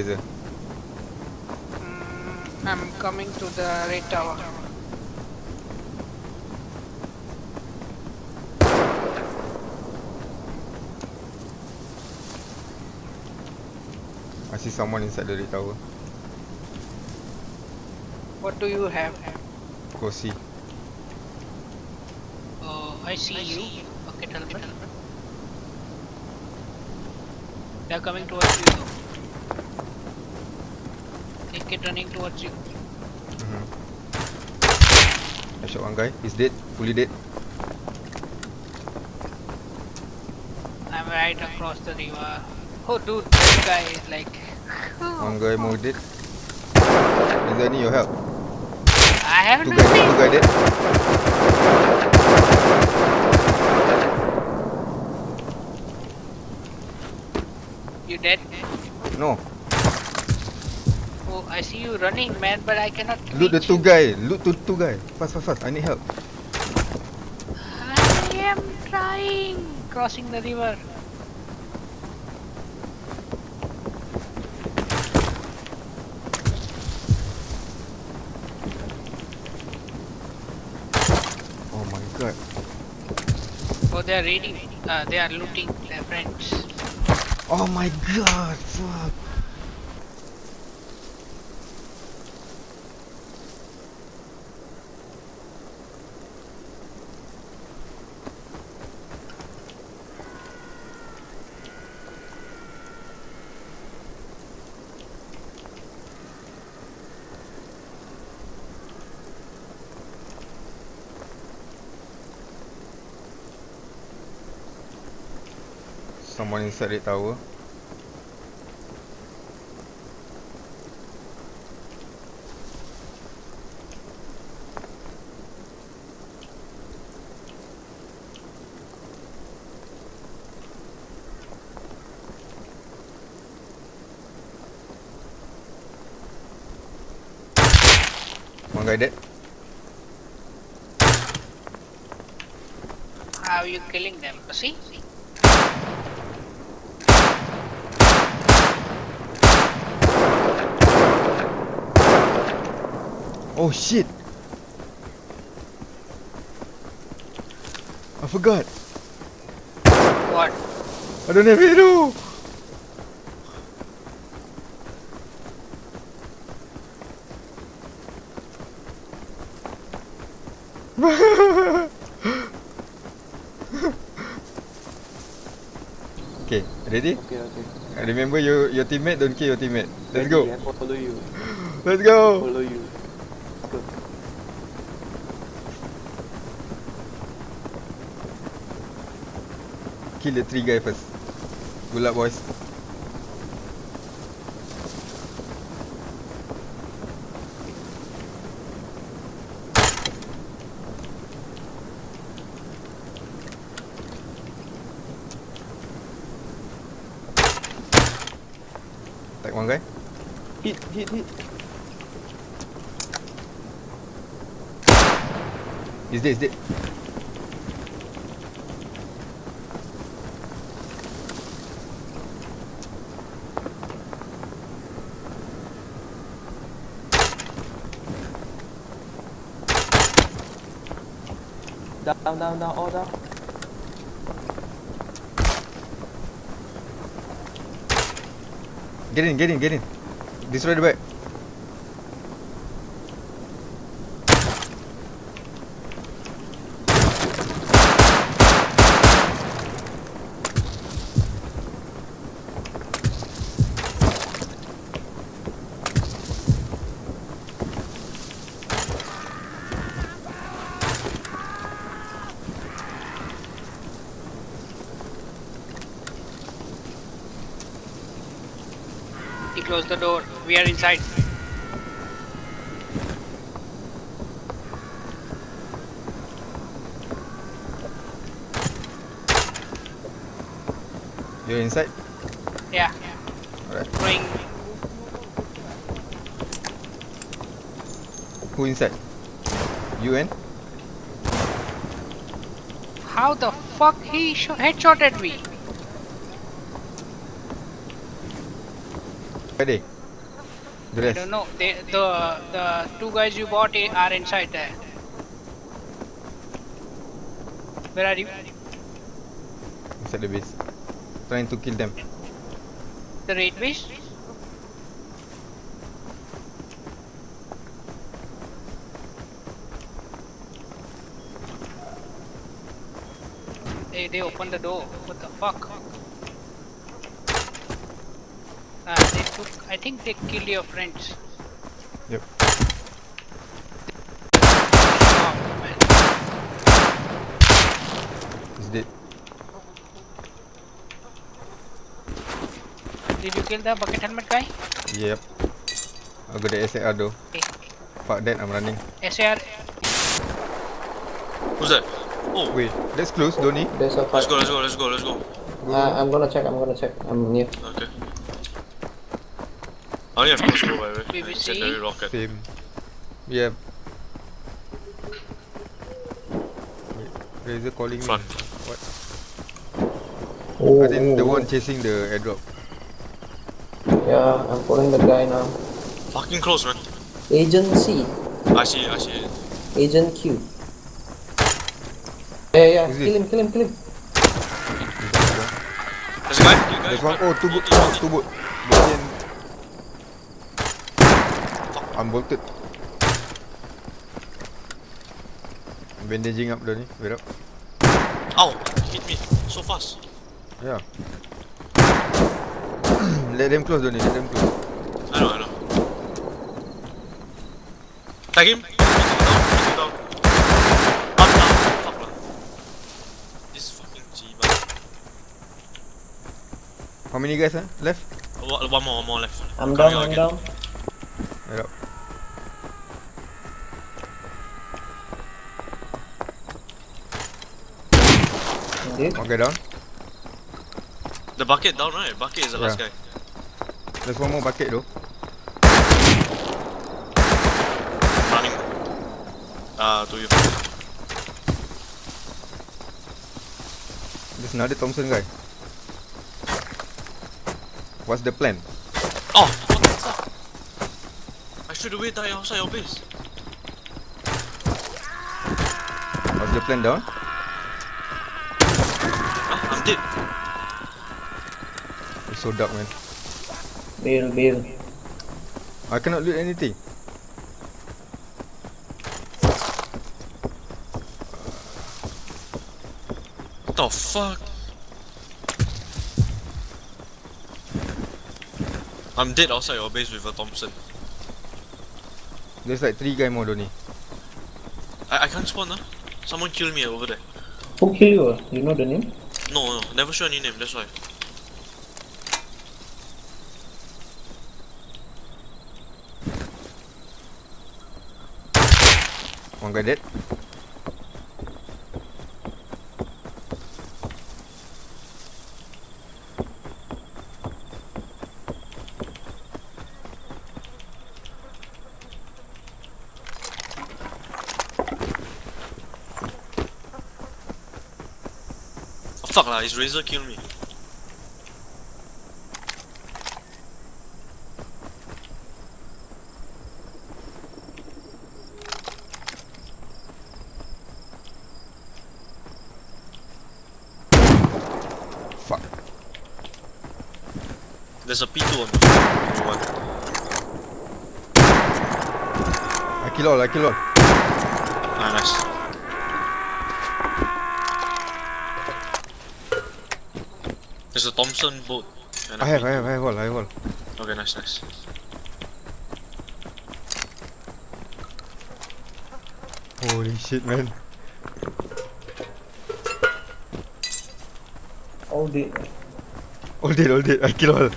Fraser. Mm, I'm coming to the red tower. I see someone inside the red tower. What do you have? Go see. Oh, I see you. Okay, tell me. They are coming towards you it running towards you. Mm-hmm. I shot one guy. He's dead. Fully dead. I'm right across the river. Oh dude, this guy is like One guy more dead. Is there any your help? I have Two guy dead. Two nothing. guy dead. You dead? No. I see you running, man, but I cannot. Loot the two you. guy. Loot two two guy. Fast fast fast. I need help. I am trying crossing the river. Oh my god. Oh, they are raiding. Uh, they are looting their friends. Oh my god. Fuck. Someone inside the tower. One guy dead. How are you killing them? See? Oh shit. I forgot. What? I don't have arrow. okay, ready? Okay, okay. Uh, Remember your your teammate, don't kill your teammate. Let's Ready, go. I follow you. Let's go. Follow you. Kill the three guy first. Good luck, boys. Take one guy. Hit, hit, hit. He's dead, he's dead. Down, down, down, all down. Get in, get in, get in. Destroy the back. He closed the door. We are inside. You're inside? Yeah. Alright. Throwing. Who inside? You and? How the fuck he sh- headshot at me? Where they? I don't know. They, the the two guys you bought are inside there. Where are you? Inside the base. Trying to kill them. The raid base? Hey, they opened the door. What the fuck? Ah, they took. I think they killed your friends. Yep. Oh, man. He's dead. Did you kill the bucket helmet guy? Yep. I got the SAR though. Okay. Fuck that, I'm running. SAR. Who's that? Oh, Wait, that's close, Donny. There's a let's go, let's go, let's go, let's go. Uh, I'm gonna check, I'm gonna check. I'm near. Okay. I only have crossbow by the way. and BBC? secondary rocket. Same. Yep. Wait, Razor calling me. What? Oh, I think the oh, one chasing the airdrop. Yeah, I'm calling the guy now. Fucking close, man. Agent C. I see I see. Agent Q. Yeah, yeah, Who's kill this? him, kill him, kill him. There's a guy. There's one. Oh, two boat. Boat in. I'm bolted. I'm bandaging up, Donny. Wait up. Ow! Hit me so fast. Yeah. Let them close, Donny. Let them close. I know, I know. Tag him. Take him down, take him down. Up, down. Fuck lah. This fucking G-man. How many guys, huh? Left? One one more, one more left. I'm Coming down, I'm again. down. Wait up. One guy down. The bucket down, right? Bucket is the last Yeah. guy. There's one more bucket though. Running. Uh, to you. There's another Thompson guy. What's the plan? Oh, what the fuck? I should have waited outside your base. What's the plan down? Huh? It's so dark, man. Bail, bail. I cannot loot anything. What the fuck? I'm dead outside your base with a Thompson. There's like three guy more, Donny. I, I can't spawn huh? Someone killed me over there. Who killed you? You know the name? No, no, never show any name, that's why. One guy dead. Fuck lah, his razor killed me. Fuck. There's a P2 on the floor. Only one. I kill all, I kill all. Ah, nice. There's a Thompson boat. and a I have, P2. I have, I have all, I have all. Okay, nice, nice. Holy shit, man. All dead. All dead, all dead. I kill all.